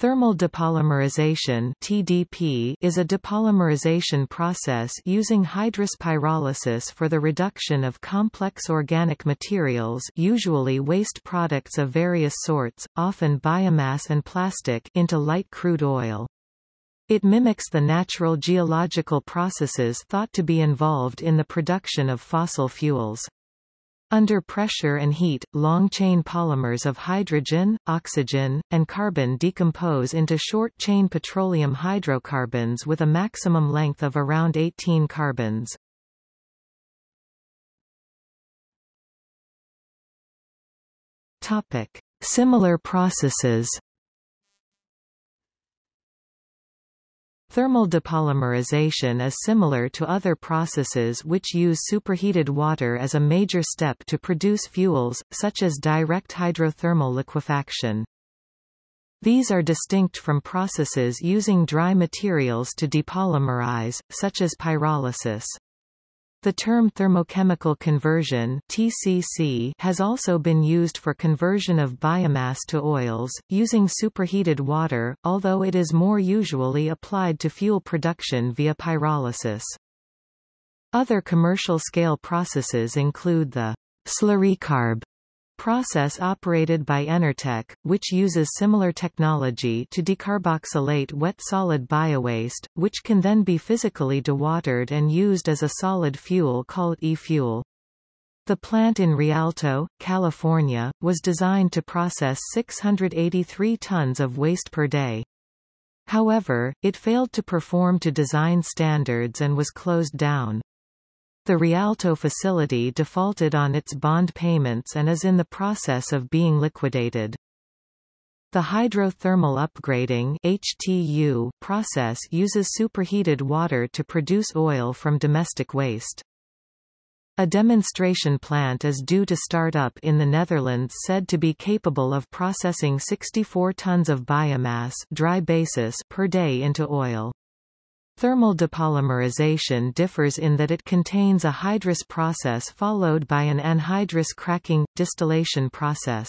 Thermal depolymerization (TDP) is a depolymerization process using hydrous pyrolysis for the reduction of complex organic materials, usually waste products of various sorts, often biomass and plastic, into light crude oil. It mimics the natural geological processes thought to be involved in the production of fossil fuels. Under pressure and heat, long-chain polymers of hydrogen, oxygen, and carbon decompose into short-chain petroleum hydrocarbons with a maximum length of around 18 carbons. Similar processes Thermal depolymerization is similar to other processes which use superheated water as a major step to produce fuels, such as direct hydrothermal liquefaction. These are distinct from processes using dry materials to depolymerize, such as pyrolysis. The term thermochemical conversion (TCC) has also been used for conversion of biomass to oils using superheated water, although it is more usually applied to fuel production via pyrolysis. Other commercial scale processes include the slurrycarb process operated by Enertech, which uses similar technology to decarboxylate wet solid biowaste, which can then be physically dewatered and used as a solid fuel called e-fuel. The plant in Rialto, California, was designed to process 683 tons of waste per day. However, it failed to perform to design standards and was closed down. The Rialto facility defaulted on its bond payments and is in the process of being liquidated. The hydrothermal upgrading HTU process uses superheated water to produce oil from domestic waste. A demonstration plant is due to start up in the Netherlands said to be capable of processing 64 tons of biomass dry basis per day into oil. Thermal depolymerization differs in that it contains a hydrous process followed by an anhydrous cracking, distillation process.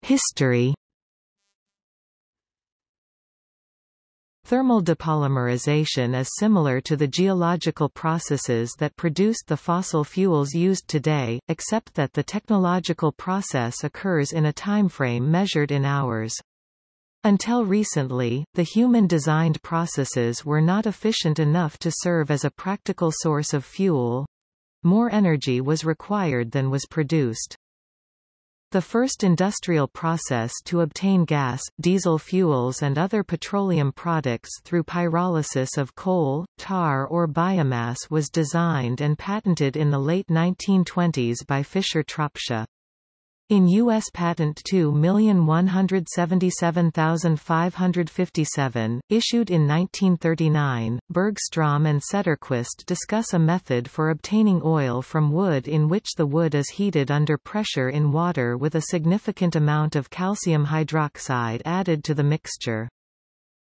History Thermal depolymerization is similar to the geological processes that produced the fossil fuels used today, except that the technological process occurs in a timeframe measured in hours. Until recently, the human-designed processes were not efficient enough to serve as a practical source of fuel. More energy was required than was produced. The first industrial process to obtain gas, diesel fuels and other petroleum products through pyrolysis of coal, tar or biomass was designed and patented in the late 1920s by Fischer-Tropsch. In U.S. Patent 2177557, issued in 1939, Bergstrom and Cederquist discuss a method for obtaining oil from wood in which the wood is heated under pressure in water with a significant amount of calcium hydroxide added to the mixture.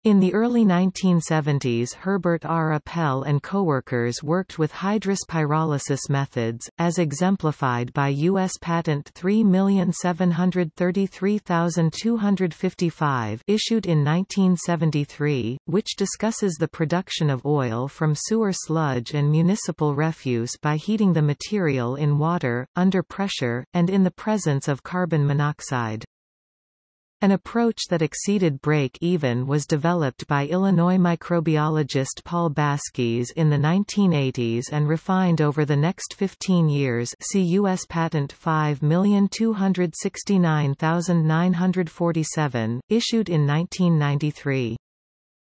In the early 1970s Herbert R. Appel and coworkers worked with hydrous pyrolysis methods, as exemplified by U.S. Patent 3733255 issued in 1973, which discusses the production of oil from sewer sludge and municipal refuse by heating the material in water, under pressure, and in the presence of carbon monoxide. An approach that exceeded break-even was developed by Illinois microbiologist Paul Baskis in the 1980s and refined over the next 15 years see U.S. Patent 5269947, issued in 1993.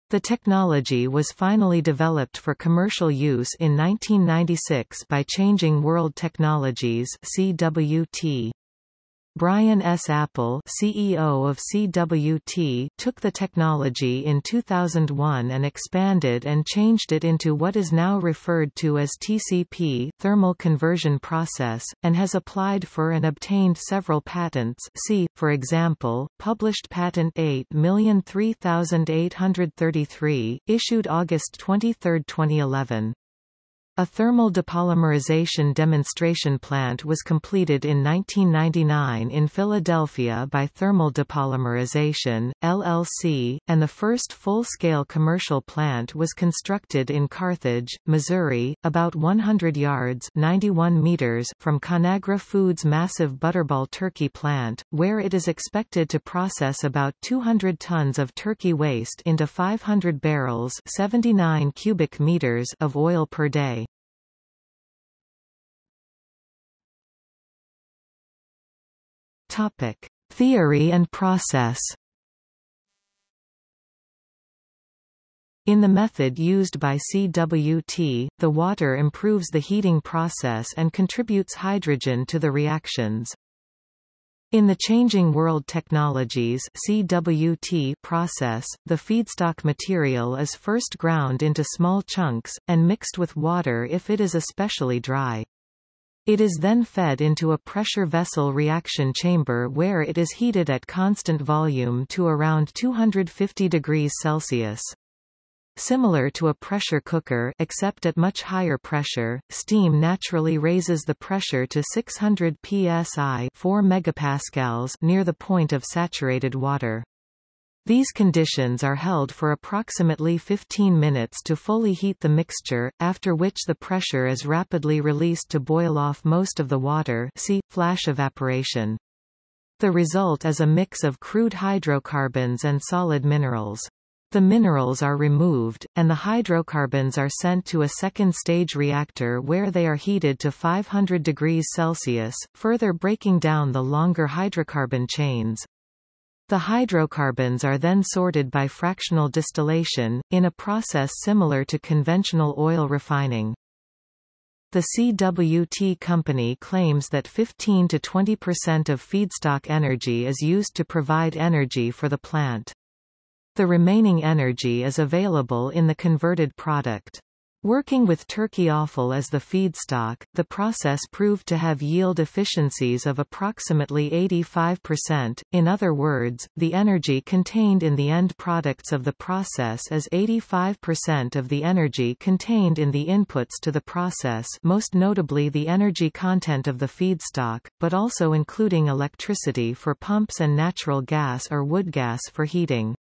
The technology was finally developed for commercial use in 1996 by Changing World Technologies CWT. Brian S. Appel CEO of CWT took the technology in 2001 and expanded and changed it into what is now referred to as TCP thermal conversion process, and has applied for and obtained several patents see, for example, published Patent 8003833, issued August 23, 2011. A thermal depolymerization demonstration plant was completed in 1999 in Philadelphia by Thermal Depolymerization, LLC, and the first full-scale commercial plant was constructed in Carthage, Missouri, about 100 yards 91 meters from Conagra Foods' massive Butterball turkey plant, where it is expected to process about 200 tons of turkey waste into 500 barrels 79 cubic meters of oil per day. Topic: Theory and process. In the method used by CWT, the water improves the heating process and contributes hydrogen to the reactions. In the Changing World Technologies CWT process, the feedstock material is first ground into small chunks, and mixed with water if it is especially dry. It is then fed into a pressure vessel reaction chamber where it is heated at constant volume to around 250 degrees Celsius. Similar to a pressure cooker except at much higher pressure, steam naturally raises the pressure to 600 psi 4 megapascals near the point of saturated water. These conditions are held for approximately 15 minutes to fully heat the mixture, after which the pressure is rapidly released to boil off most of the water see, flash evaporation. The result is a mix of crude hydrocarbons and solid minerals. The minerals are removed, and the hydrocarbons are sent to a second-stage reactor where they are heated to 500 degrees Celsius, further breaking down the longer hydrocarbon chains. The hydrocarbons are then sorted by fractional distillation, in a process similar to conventional oil refining. The CWT company claims that 15 to 20% of feedstock energy is used to provide energy for the plant. The remaining energy is available in the converted product. Working with turkey offal as the feedstock, the process proved to have yield efficiencies of approximately 85%, in other words, the energy contained in the end products of the process is 85% of the energy contained in the inputs to the process most notably the energy content of the feedstock, but also including electricity for pumps and natural gas or wood gas for heating.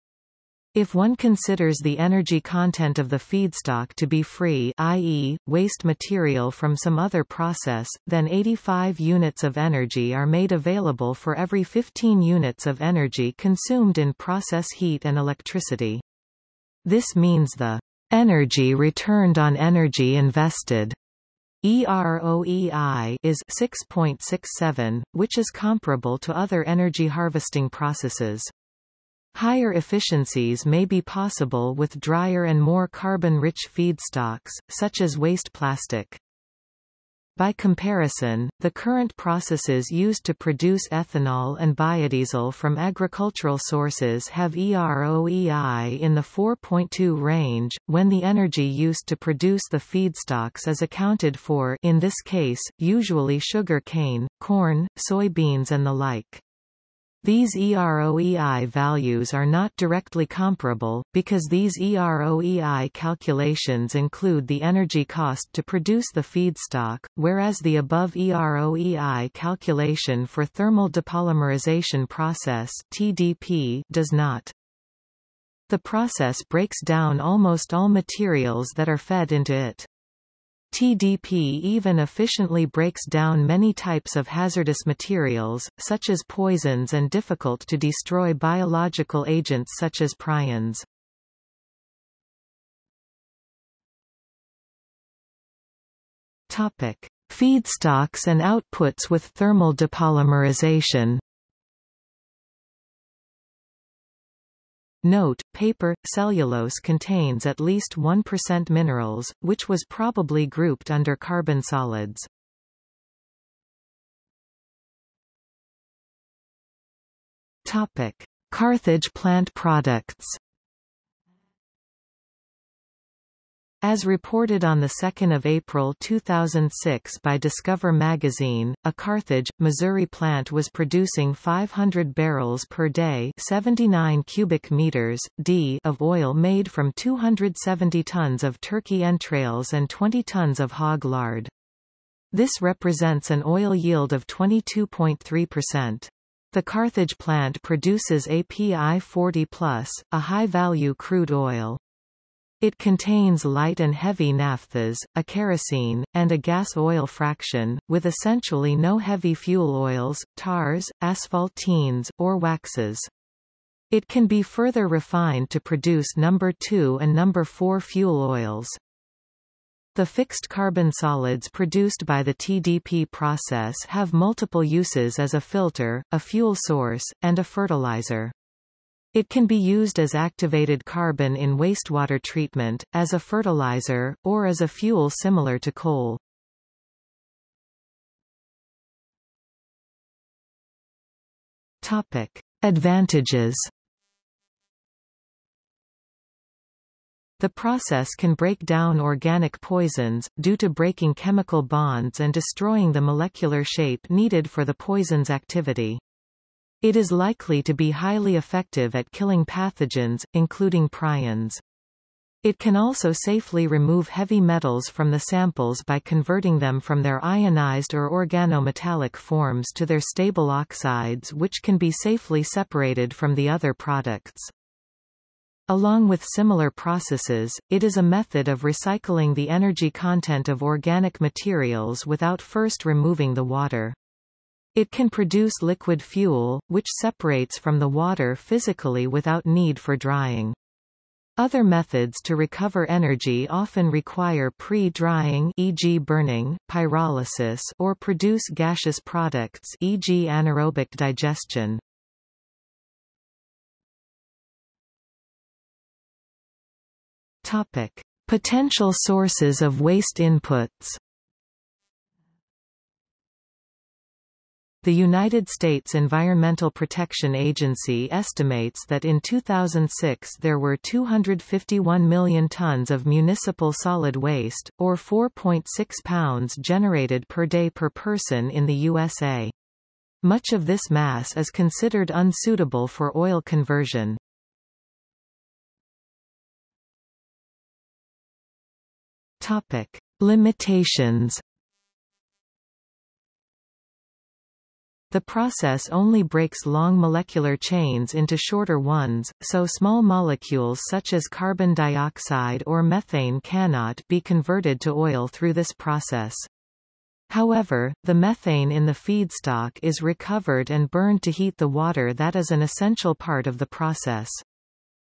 If one considers the energy content of the feedstock to be free i.e., waste material from some other process, then 85 units of energy are made available for every 15 units of energy consumed in process heat and electricity. This means the energy returned on energy invested EROEI is 6.67, which is comparable to other energy harvesting processes. Higher efficiencies may be possible with drier and more carbon-rich feedstocks, such as waste plastic. By comparison, the current processes used to produce ethanol and biodiesel from agricultural sources have EROEI in the 4.2 range, when the energy used to produce the feedstocks is accounted for in this case, usually sugar cane, corn, soybeans and the like. These EROEI values are not directly comparable, because these EROEI calculations include the energy cost to produce the feedstock, whereas the above EROEI calculation for thermal depolymerization process TDP does not. The process breaks down almost all materials that are fed into it. TDP even efficiently breaks down many types of hazardous materials, such as poisons and difficult to destroy biological agents such as prions. Topic: Feedstocks and outputs with thermal depolymerization. Note, paper, cellulose contains at least 1% minerals, which was probably grouped under carbon solids. Topic: Carthage plant products. As reported on 2 April 2006 by Discover magazine, a Carthage, Missouri plant was producing 500 barrels per day 79 cubic meters, d of oil made from 270 tons of turkey entrails and 20 tons of hog lard. This represents an oil yield of 22.3%. The Carthage plant produces API 40+, a high-value crude oil. It contains light and heavy naphthas, a kerosene, and a gas oil fraction, with essentially no heavy fuel oils, tars, asphaltenes, or waxes. It can be further refined to produce number 2 and number 4 fuel oils. The fixed carbon solids produced by the TDP process have multiple uses as a filter, a fuel source, and a fertilizer. It can be used as activated carbon in wastewater treatment, as a fertilizer, or as a fuel similar to coal. Topic. Advantages The process can break down organic poisons, due to breaking chemical bonds and destroying the molecular shape needed for the poison's activity. It is likely to be highly effective at killing pathogens, including prions. It can also safely remove heavy metals from the samples by converting them from their ionized or organometallic forms to their stable oxides which can be safely separated from the other products. Along with similar processes, it is a method of recycling the energy content of organic materials without first removing the water. It can produce liquid fuel, which separates from the water physically without need for drying. Other methods to recover energy often require pre-drying e.g. burning, pyrolysis or produce gaseous products e.g. anaerobic digestion. Topic: Potential sources of waste inputs The United States Environmental Protection Agency estimates that in 2006 there were 251 million tons of municipal solid waste, or 4.6 pounds generated per day per person in the USA. Much of this mass is considered unsuitable for oil conversion. Topic. Limitations The process only breaks long molecular chains into shorter ones, so small molecules such as carbon dioxide or methane cannot be converted to oil through this process. However, the methane in the feedstock is recovered and burned to heat the water that is an essential part of the process.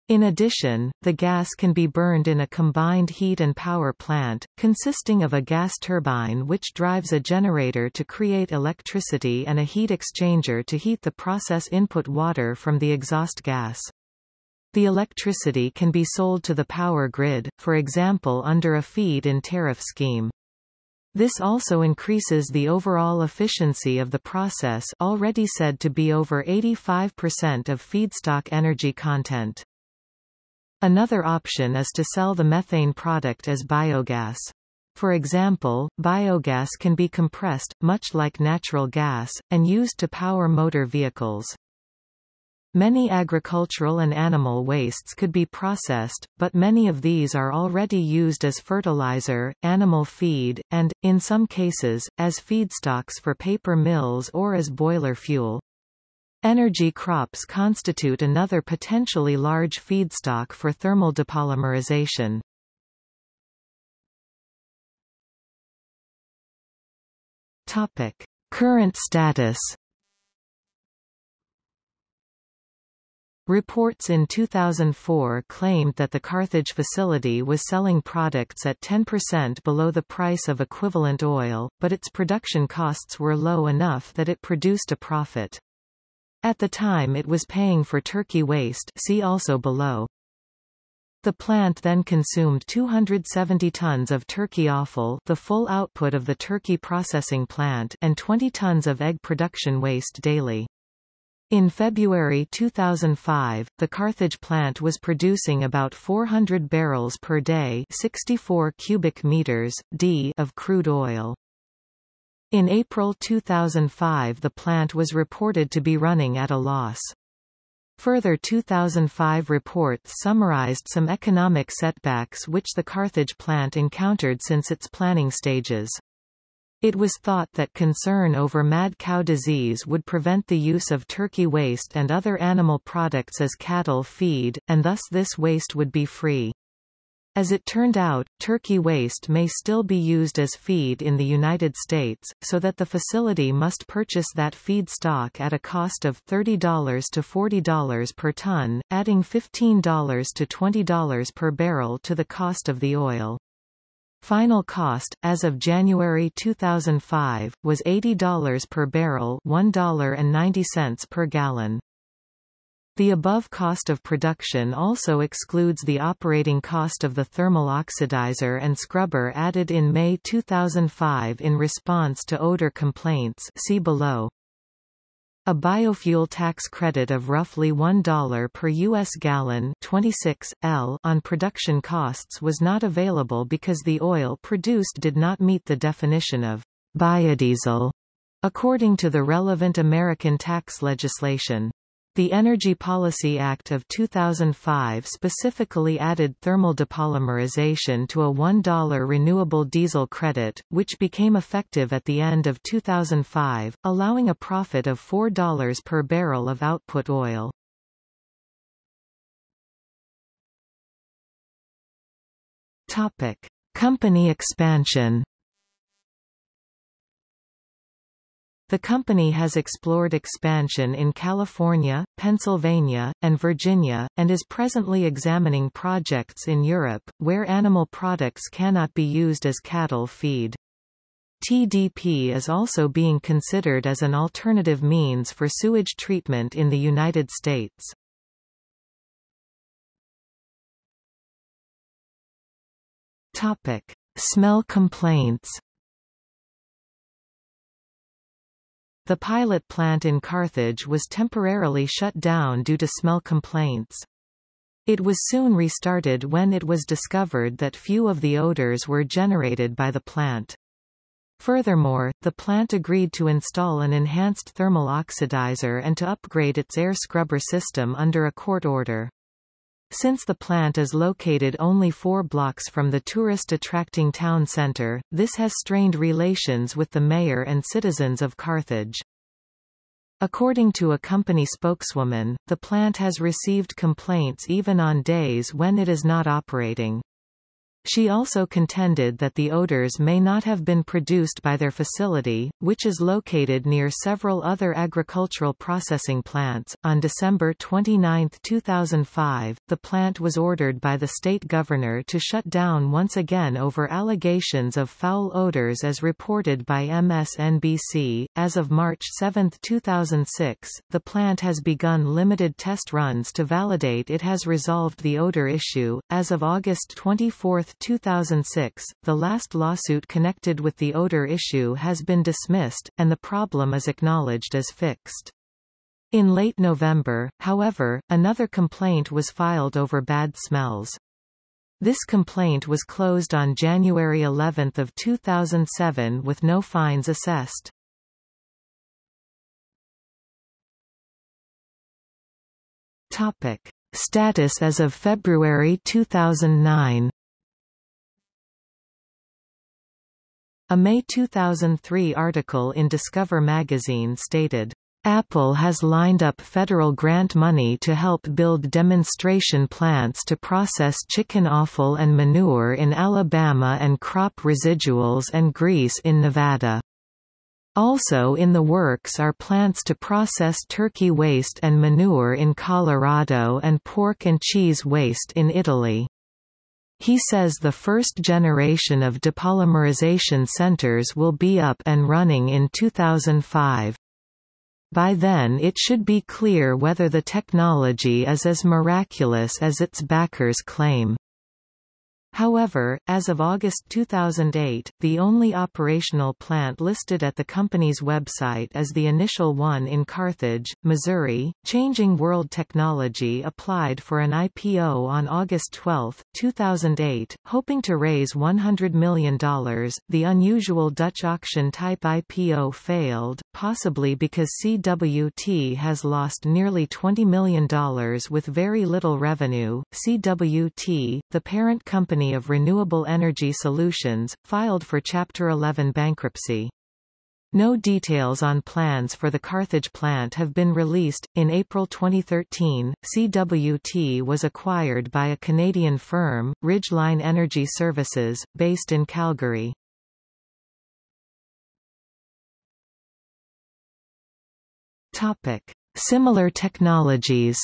In addition, the gas can be burned in a combined heat and power plant, consisting of a gas turbine which drives a generator to create electricity and a heat exchanger to heat the process input water from the exhaust gas. The electricity can be sold to the power grid, for example under a feed-in tariff scheme. This also increases the overall efficiency of the process already said to be over 85% of feedstock energy content. Another option is to sell the methane product as biogas. For example, biogas can be compressed, much like natural gas, and used to power motor vehicles. Many agricultural and animal wastes could be processed, but many of these are already used as fertilizer, animal feed, and, in some cases, as feedstocks for paper mills or as boiler fuel. Energy crops constitute another potentially large feedstock for thermal depolymerization. Topic: Current status. Reports in 2004 claimed that the Carthage facility was selling products at 10% below the price of equivalent oil, but its production costs were low enough that it produced a profit. At the time it was paying for turkey waste see also below. The plant then consumed 270 tons of turkey offal the full output of the turkey processing plant and 20 tons of egg production waste daily. In February 2005, the Carthage plant was producing about 400 barrels per day 64 cubic meters, d of crude oil. In April 2005 the plant was reported to be running at a loss. Further 2005 reports summarized some economic setbacks which the Carthage plant encountered since its planning stages. It was thought that concern over mad cow disease would prevent the use of turkey waste and other animal products as cattle feed, and thus this waste would be free. As it turned out, turkey waste may still be used as feed in the United States, so that the facility must purchase that feed stock at a cost of $30 to $40 per ton, adding $15 to $20 per barrel to the cost of the oil. Final cost, as of January 2005, was $80 per barrel $1.90 per gallon. The above cost of production also excludes the operating cost of the thermal oxidizer and scrubber added in May 2005 in response to odor complaints see below. A biofuel tax credit of roughly $1 per U.S. gallon 26, L on production costs was not available because the oil produced did not meet the definition of biodiesel, according to the relevant American tax legislation. The Energy Policy Act of 2005 specifically added thermal depolymerization to a $1 renewable diesel credit, which became effective at the end of 2005, allowing a profit of $4 per barrel of output oil. Topic: Company expansion. The company has explored expansion in California, Pennsylvania, and Virginia, and is presently examining projects in Europe, where animal products cannot be used as cattle feed. TDP is also being considered as an alternative means for sewage treatment in the United States. Topic. Smell complaints The pilot plant in Carthage was temporarily shut down due to smell complaints. It was soon restarted when it was discovered that few of the odors were generated by the plant. Furthermore, the plant agreed to install an enhanced thermal oxidizer and to upgrade its air scrubber system under a court order. Since the plant is located only four blocks from the tourist-attracting town center, this has strained relations with the mayor and citizens of Carthage. According to a company spokeswoman, the plant has received complaints even on days when it is not operating. She also contended that the odors may not have been produced by their facility, which is located near several other agricultural processing plants. On December 29, 2005, the plant was ordered by the state governor to shut down once again over allegations of foul odors as reported by MSNBC. As of March 7, 2006, the plant has begun limited test runs to validate it has resolved the odor issue. As of August 24, 2006, the last lawsuit connected with the odor issue has been dismissed, and the problem is acknowledged as fixed. In late November, however, another complaint was filed over bad smells. This complaint was closed on January 11 of 2007 with no fines assessed. Topic. Status as of February 2009 A May 2003 article in Discover magazine stated, Appel has lined up federal grant money to help build demonstration plants to process chicken offal and manure in Alabama and crop residuals and grease in Nevada. Also in the works are plants to process turkey waste and manure in Colorado and pork and cheese waste in Italy. He says the first generation of depolymerization centers will be up and running in 2005. By then it should be clear whether the technology is as miraculous as its backers claim. However, as of August 2008, the only operational plant listed at the company's website is the initial one in Carthage, Missouri. Changing World Technology applied for an IPO on August 12, 2008, hoping to raise $100 million. The unusual Dutch auction type IPO failed, possibly because CWT has lost nearly $20 million with very little revenue. CWT, the parent of Renewable Energy Solutions, filed for Chapter 11 bankruptcy. No details on plans for the Carthage plant have been released. In April 2013, CWT was acquired by a Canadian firm, Ridgeline Energy Services, based in Calgary. Topic: Similar technologies.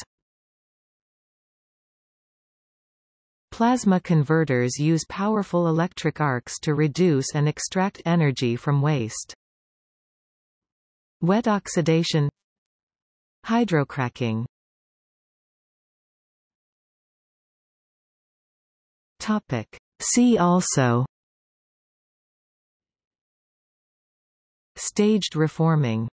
Plasma converters use powerful electric arcs to reduce and extract energy from waste. Wet oxidation Hydrocracking Topic. See also Staged reforming